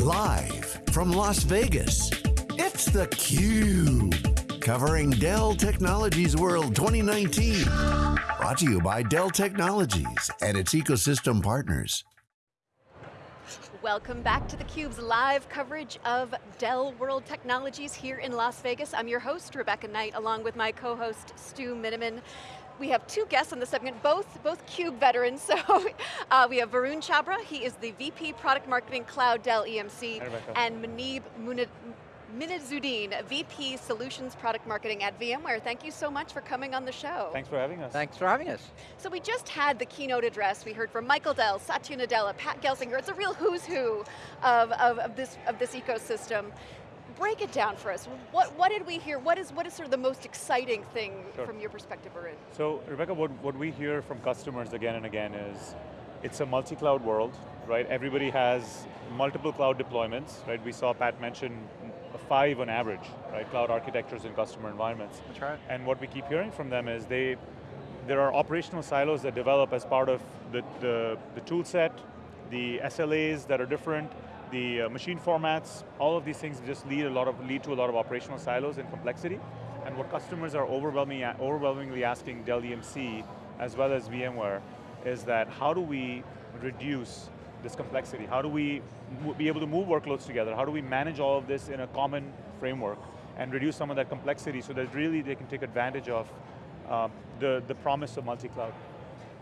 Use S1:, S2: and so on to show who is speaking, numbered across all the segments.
S1: Live from Las Vegas, it's theCUBE. Covering Dell Technologies World 2019. Brought to you by Dell Technologies and its ecosystem partners.
S2: Welcome back to theCUBE's live coverage of Dell World Technologies here in Las Vegas. I'm your host, Rebecca Knight, along with my co-host, Stu Miniman. We have two guests on the segment, both, both CUBE veterans. So uh, we have Varun Chhabra, he is the VP Product Marketing Cloud Dell EMC, and Muneyb Munid Minhazuddin, VP Solutions Product Marketing at VMware. Thank you so much for coming on the show.
S3: Thanks for having us.
S4: Thanks for having us.
S2: So we just had the keynote address. We heard from Michael Dell, Satya Nadella, Pat Gelsinger. It's a real who's who of, of, of, this, of this ecosystem break it down for us. What, what did we hear? What is, what is sort of the most exciting thing sure. from your perspective, Arun?
S3: So, Rebecca, what, what we hear from customers again and again is, it's a multi-cloud world, right? Everybody has multiple cloud deployments, right? We saw Pat mention five on average, right? Cloud architectures in customer environments.
S4: That's right.
S3: And what we keep hearing from them is they, there are operational silos that develop as part of the, the, the tool set, the SLAs that are different, the uh, machine formats, all of these things just lead a lot of lead to a lot of operational silos and complexity. And what customers are overwhelming, overwhelmingly asking Dell EMC, as well as VMware, is that how do we reduce this complexity? How do we be able to move workloads together? How do we manage all of this in a common framework and reduce some of that complexity so that really they can take advantage of um, the, the promise of multi-cloud?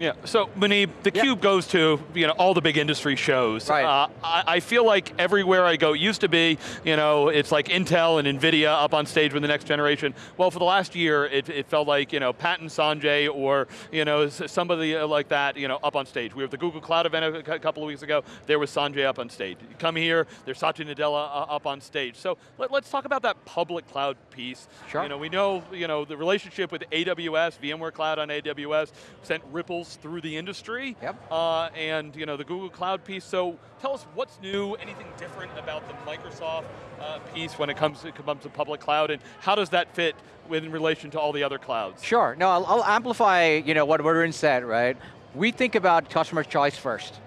S5: Yeah, so Muneyb, the yep. Cube goes to you know all the big industry shows.
S4: Right. Uh,
S5: I, I, feel like everywhere I go, it used to be, you know, it's like Intel and NVIDIA up on stage with the next generation. Well, for the last year, it, it felt like, you know, Pat and Sanjay or, you know, somebody uh, like that, you know, up on stage. We were at the Google Cloud event a couple of weeks ago, there was Sanjay up on stage. You come here, there's Satya Nadella uh, up on stage. So let, us talk about that public cloud piece.
S4: Sure.
S5: You know, we know, you know, the relationship with AWS, VMware Cloud on AWS, sent ripples through the industry.
S4: Yep.
S5: Uh, and you know, the Google Cloud piece. So tell us what's new, anything different about the Microsoft uh, piece when it comes, it comes to public cloud, and how does that fit in relation to all the other clouds?
S4: Sure, no, I'll, I'll amplify you know, what Varun said, right? We think about customer choice first.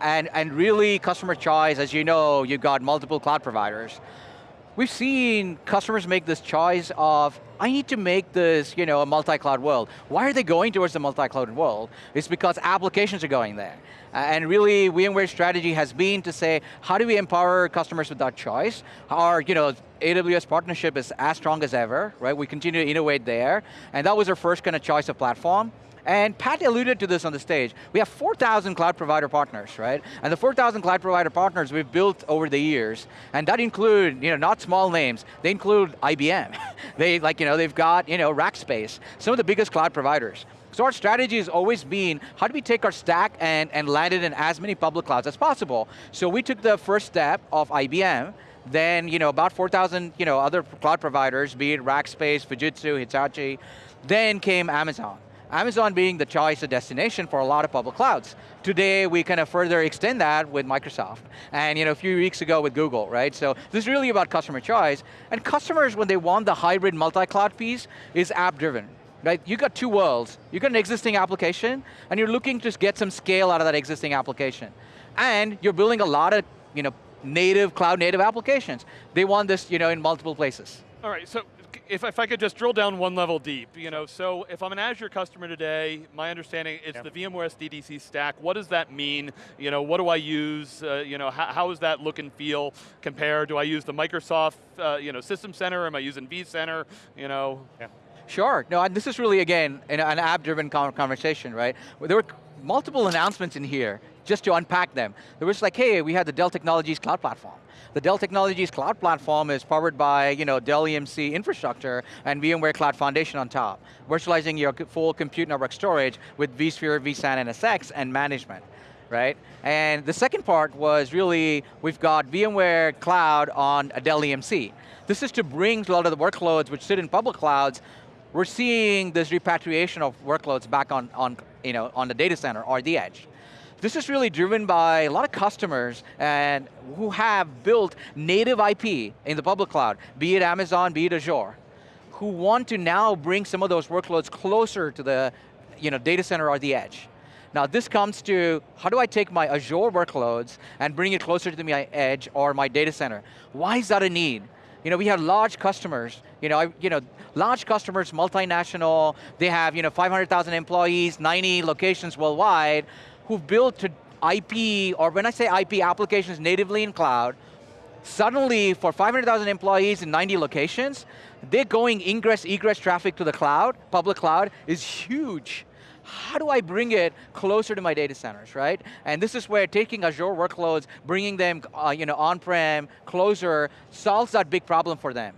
S4: And, and really customer choice, as you know, you've got multiple cloud providers. We've seen customers make this choice of, I need to make this you know, a multi-cloud world. Why are they going towards the multi-cloud world? It's because applications are going there. And really, VMware's strategy has been to say, how do we empower customers with that choice? Our you know, AWS partnership is as strong as ever, right? We continue to innovate there. And that was our first kind of choice of platform. And Pat alluded to this on the stage. We have 4,000 cloud provider partners, right? And the 4,000 cloud provider partners we've built over the years, and that include, you know, not small names, they include IBM. they, like, you know, they've got, you know, Rackspace, some of the biggest cloud providers. So our strategy has always been, how do we take our stack and, and land it in as many public clouds as possible? So we took the first step of IBM, then you know, about 4,000 you know, other cloud providers, be it Rackspace, Fujitsu, Hitachi, then came Amazon. Amazon being the choice of destination for a lot of public clouds. Today, we kind of further extend that with Microsoft. And you know, a few weeks ago with Google, right? So this is really about customer choice. And customers, when they want the hybrid multi-cloud piece, is app-driven. Right? You got two worlds. You got an existing application, and you're looking to get some scale out of that existing application. And you're building a lot of you know, native, cloud native applications. They want this you know, in multiple places.
S5: All right, so if, if I could just drill down one level deep, you know, so if I'm an Azure customer today, my understanding is the VMware SDDC stack, what does that mean? You know, what do I use? Uh, you know, how, how does that look and feel compared? Do I use the Microsoft, uh, you know, System Center? Am I using vCenter? You know?
S4: Yeah. Sure, no, and this is really, again, an app-driven conversation, right? There were multiple announcements in here just to unpack them. There was like, hey, we had the Dell Technologies Cloud Platform. The Dell Technologies Cloud Platform is powered by you know, Dell EMC infrastructure and VMware Cloud Foundation on top, virtualizing your full compute network storage with vSphere, vSAN, and NSX, and management right? And the second part was really, we've got VMware Cloud on a Dell EMC. This is to bring a lot of the workloads which sit in public clouds, we're seeing this repatriation of workloads back on, on, you know, on the data center or the edge. This is really driven by a lot of customers and who have built native IP in the public cloud, be it Amazon, be it Azure, who want to now bring some of those workloads closer to the you know, data center or the edge. Now this comes to, how do I take my Azure workloads and bring it closer to my edge or my data center? Why is that a need? You know, we have large customers, you know, I, you know, large customers, multinational, they have you know, 500,000 employees, 90 locations worldwide, who've built to IP, or when I say IP, applications natively in cloud, suddenly for 500,000 employees in 90 locations, they're going ingress, egress traffic to the cloud, public cloud, is huge how do I bring it closer to my data centers, right? And this is where taking Azure workloads, bringing them uh, you know, on-prem, closer, solves that big problem for them.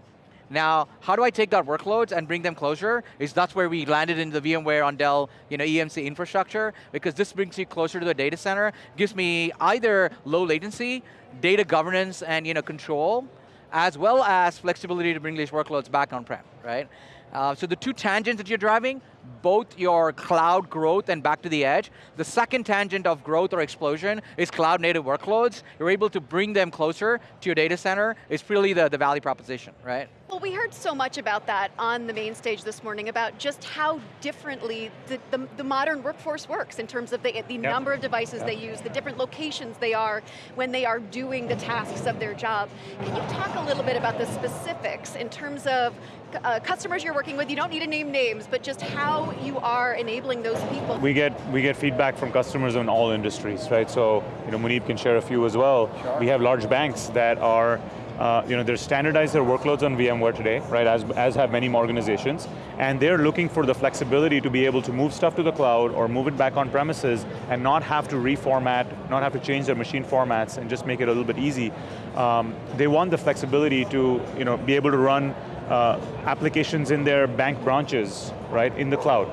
S4: Now, how do I take that workloads and bring them closer? Is that's where we landed in the VMware on Dell you know, EMC infrastructure, because this brings you closer to the data center, gives me either low latency, data governance and you know, control, as well as flexibility to bring these workloads back on-prem, right? Uh, so the two tangents that you're driving, both your cloud growth and back to the edge. The second tangent of growth or explosion is cloud native workloads. You're able to bring them closer to your data center. It's really the, the value proposition, right?
S2: Well, we heard so much about that on the main stage this morning, about just how differently the, the, the modern workforce works in terms of the, the yep. number of devices yep. they use, the different locations they are when they are doing the tasks of their job. Can you talk a little bit about the specifics in terms of uh, customers you're working with, you don't need to name names, but just how you are enabling those people.
S3: We get, we get feedback from customers in all industries, right? So, you know, Muneyb can share a few as well. Sure. We have large banks that are uh, you know, they're standardized their workloads on VMware today, right, as, as have many organizations, and they're looking for the flexibility to be able to move stuff to the cloud or move it back on premises and not have to reformat, not have to change their machine formats and just make it a little bit easy. Um, they want the flexibility to you know, be able to run uh, applications in their bank branches, right, in the cloud.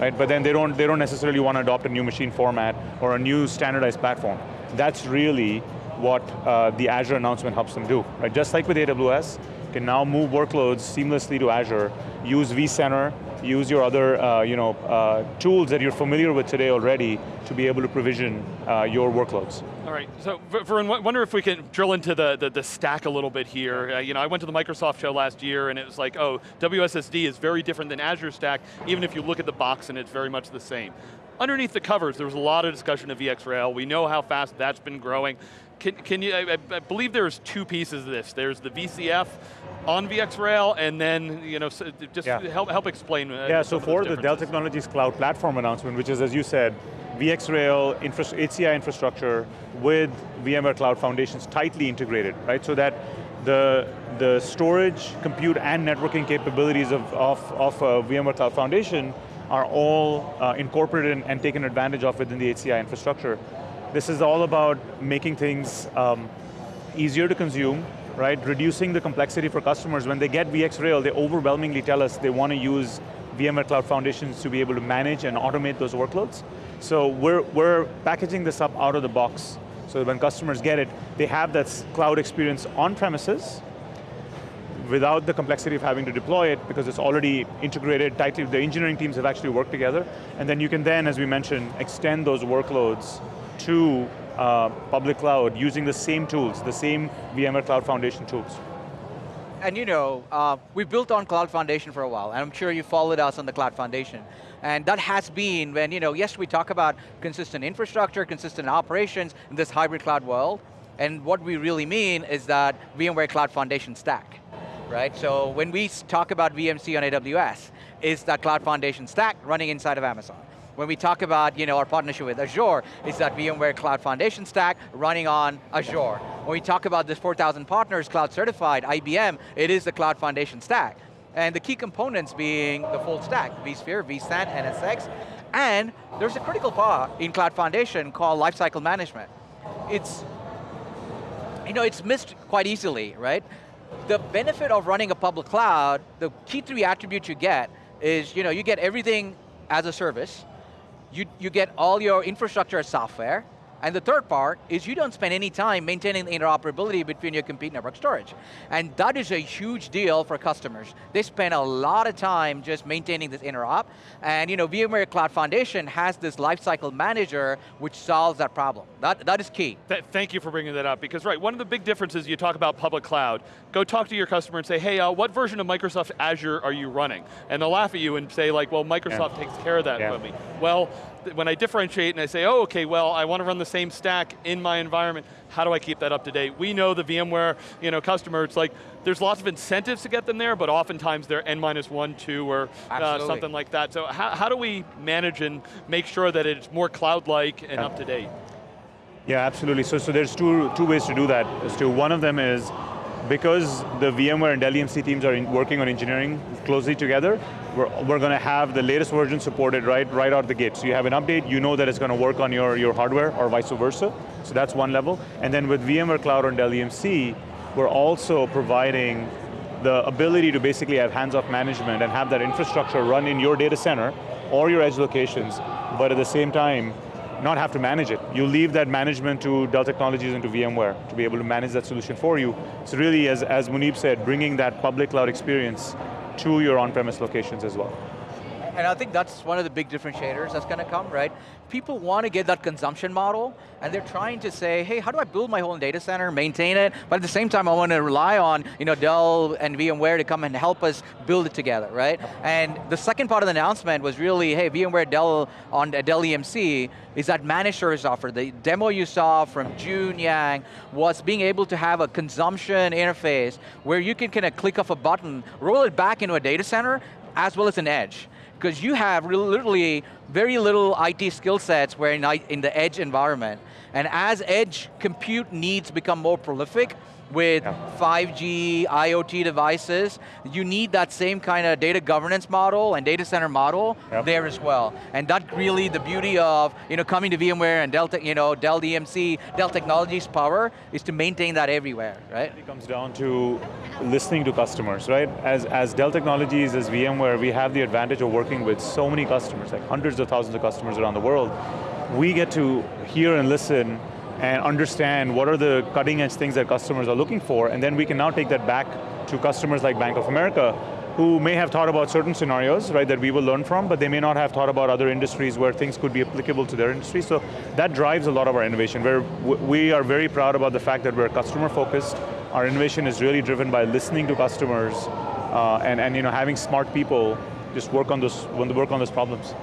S3: Right, but then they don't, they don't necessarily want to adopt a new machine format or a new standardized platform. That's really what uh, the Azure announcement helps them do. Right? Just like with AWS, can now move workloads seamlessly to Azure, use vCenter, use your other uh, you know, uh, tools that you're familiar with today already to be able to provision uh, your workloads.
S5: All right, so Varun, wonder if we can drill into the, the, the stack a little bit here. Uh, you know, I went to the Microsoft show last year and it was like, oh, WSSD is very different than Azure Stack, even if you look at the box and it's very much the same. Underneath the covers, there was a lot of discussion of VxRail. We know how fast that's been growing. Can, can you, I, I, believe there's two pieces of this. There's the VCF on VxRail, and then, you know, just yeah. help, help explain.
S3: Uh, yeah, so for the Dell Technologies Cloud Platform announcement, which is, as you said, VxRail infra HCI infrastructure with VMware Cloud Foundations tightly integrated, right? So that the, the storage, compute, and networking capabilities of, of, of uh, VMware Cloud Foundation are all uh, incorporated and taken advantage of within the HCI infrastructure. This is all about making things um, easier to consume, right? Reducing the complexity for customers. When they get VxRail, they overwhelmingly tell us they want to use VMware Cloud Foundations to be able to manage and automate those workloads. So we're, we're packaging this up out of the box so when customers get it, they have that cloud experience on premises, without the complexity of having to deploy it because it's already integrated tightly, the engineering teams have actually worked together, and then you can then, as we mentioned, extend those workloads to uh, public cloud using the same tools, the same VMware Cloud Foundation tools.
S4: And you know, uh, we've built on Cloud Foundation for a while, and I'm sure you followed us on the Cloud Foundation. And that has been when, you know, yes, we talk about consistent infrastructure, consistent operations in this hybrid cloud world, and what we really mean is that VMware Cloud Foundation stack, right? So when we talk about VMC on AWS, is that Cloud Foundation stack running inside of Amazon. When we talk about you know, our partnership with Azure, it's that VMware Cloud Foundation stack running on Azure. When we talk about this 4,000 partners, cloud certified, IBM, it is the Cloud Foundation stack. And the key components being the full stack, vSphere, vSAN, NSX, and there's a critical part in Cloud Foundation called lifecycle management. It's, you know, it's missed quite easily, right? The benefit of running a public cloud, the key three attributes you get is, you know, you get everything as a service, you, you get all your infrastructure software, and the third part is you don't spend any time maintaining the interoperability between your compute network storage. And that is a huge deal for customers. They spend a lot of time just maintaining this interop, and you know, VMware Cloud Foundation has this lifecycle manager which solves that problem. That, that is key.
S5: Th thank you for bringing that up, because right, one of the big differences you talk about public cloud, go talk to your customer and say, hey, uh, what version of Microsoft Azure are you running? And they'll laugh at you and say like, well, Microsoft yeah. takes care of that yeah. for me. Well, when I differentiate and I say, oh, okay, well, I want to run the same stack in my environment, how do I keep that up to date? We know the VMware you know, customer, it's like, there's lots of incentives to get them there, but oftentimes they're N minus one, two, or uh, something like that. So how, how do we manage and make sure that it's more cloud-like and yeah. up to date?
S3: Yeah, absolutely. So, so there's two, two ways to do that. Stu. One of them is because the VMware and Dell EMC teams are working on engineering closely together, we're, we're going to have the latest version supported right, right out the gate. So you have an update, you know that it's going to work on your, your hardware or vice versa. So that's one level. And then with VMware Cloud on Dell EMC, we're also providing the ability to basically have hands-off management and have that infrastructure run in your data center or your edge locations, but at the same time, not have to manage it. You leave that management to Dell Technologies and to VMware to be able to manage that solution for you. So really, as, as Muneyb said, bringing that public cloud experience to your on-premise locations as well.
S4: And I think that's one of the big differentiators that's going to come, right? People want to get that consumption model, and they're trying to say, hey, how do I build my whole data center, maintain it, but at the same time I want to rely on you know, Dell and VMware to come and help us build it together, right? And the second part of the announcement was really, hey, VMware Dell on uh, Dell EMC is that managed service offer. The demo you saw from June Yang was being able to have a consumption interface where you can kind of click off a button, roll it back into a data center, as well as an edge because you have literally very little IT skill sets where in, in the edge environment. And as edge compute needs become more prolific, with yeah. 5G, IoT devices, you need that same kind of data governance model and data center model yep. there as well. And that's really the beauty of you know, coming to VMware and Dell, you know, Dell EMC, Dell Technologies power is to maintain that everywhere, right?
S3: It comes down to listening to customers, right? As, as Dell Technologies, as VMware, we have the advantage of working with so many customers, like hundreds of thousands of customers around the world. We get to hear and listen and understand what are the cutting edge things that customers are looking for, and then we can now take that back to customers like Bank of America, who may have thought about certain scenarios, right, that we will learn from, but they may not have thought about other industries where things could be applicable to their industry, so that drives a lot of our innovation. We're, we are very proud about the fact that we're customer focused, our innovation is really driven by listening to customers uh, and, and you know, having smart people just work on, those, work on those problems.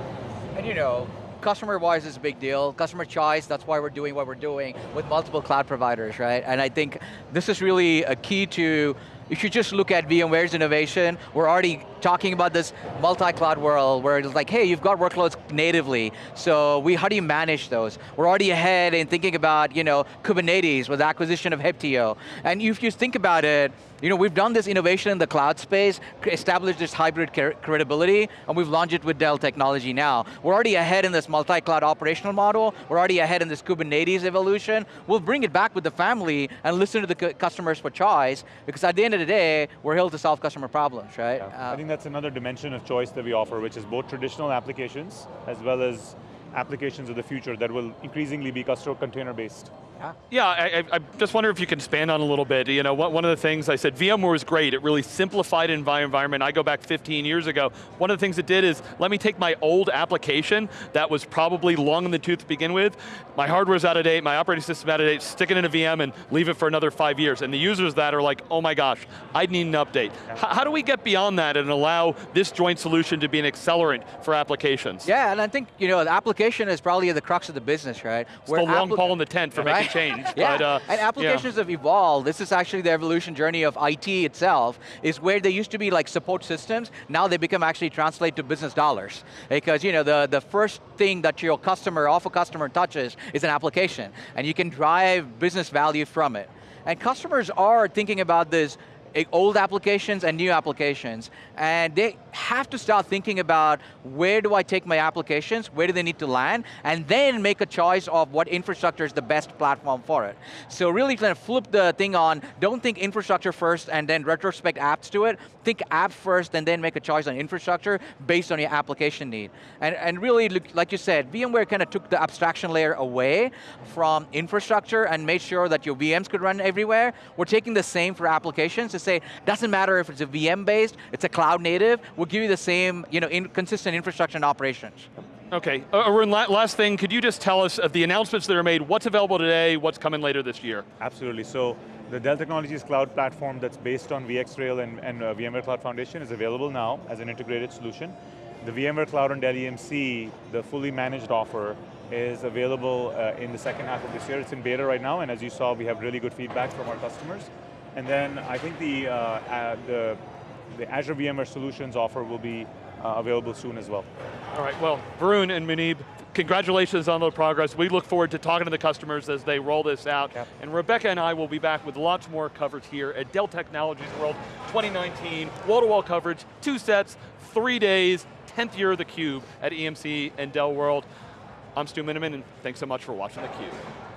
S4: And you know, customer-wise is a big deal. Customer choice, that's why we're doing what we're doing with multiple cloud providers, right? And I think this is really a key to if you just look at VMware's innovation, we're already talking about this multi-cloud world where it's like, hey, you've got workloads natively, so we, how do you manage those? We're already ahead in thinking about you know, Kubernetes with the acquisition of Heptio. And if you think about it, you know, we've done this innovation in the cloud space, established this hybrid credibility, and we've launched it with Dell technology now. We're already ahead in this multi-cloud operational model, we're already ahead in this Kubernetes evolution. We'll bring it back with the family and listen to the customers for choice, because at the end of the day, we're here to solve customer problems, right?
S3: Yeah. Uh, that's another dimension of choice that we offer, which is both traditional applications, as well as applications of the future that will increasingly be customer container based.
S5: Yeah, yeah I, I, just wonder if you can expand on a little bit. You know, one of the things I said, VMware was great. It really simplified environment. I go back 15 years ago. One of the things it did is, let me take my old application that was probably long in the tooth to begin with, my hardware's out of date, my operating system out of date, stick it in a VM and leave it for another five years. And the users that are like, oh my gosh, I need an update. Yeah. How do we get beyond that and allow this joint solution to be an accelerant for applications?
S4: Yeah, and I think, you know, the application is probably the crux of the business, right?
S5: It's Where the long pole in the tent for right? making change.
S4: yeah, but, uh, and applications yeah. have evolved. This is actually the evolution journey of IT itself, is where they used to be like support systems, now they become actually translate to business dollars. Because you know, the, the first thing that your customer, awful customer touches is an application, and you can drive business value from it. And customers are thinking about this Eh, old applications and new applications, and they have to start thinking about where do I take my applications, where do they need to land, and then make a choice of what infrastructure is the best platform for it. So really kind of flip the thing on, don't think infrastructure first and then retrospect apps to it, think app first and then make a choice on infrastructure based on your application need. And, and really, like you said, VMware kind of took the abstraction layer away from infrastructure and made sure that your VMs could run everywhere. We're taking the same for applications to say, doesn't matter if it's a VM based, it's a cloud native, we'll give you the same you know, in consistent infrastructure and operations.
S5: Okay, uh, Arun, last thing, could you just tell us of the announcements that are made, what's available today, what's coming later this year?
S3: Absolutely, so the Dell Technologies cloud platform that's based on VxRail and, and uh, VMware Cloud Foundation is available now as an integrated solution. the VMware Cloud on Dell EMC, the fully managed offer, is available uh, in the second half of this year. It's in beta right now, and as you saw, we have really good feedback from our customers. And then I think the, uh, uh, the, the Azure VMware Solutions offer will be uh, available soon as well.
S5: All right, well, Varun and Muneyb, congratulations on the progress. We look forward to talking to the customers as they roll this out.
S3: Yep.
S5: And Rebecca and I will be back with lots more coverage here at Dell Technologies World 2019, wall-to-wall coverage, two sets, three days, 10th year of theCUBE at EMC and Dell World. I'm Stu Miniman, and thanks so much for watching theCUBE.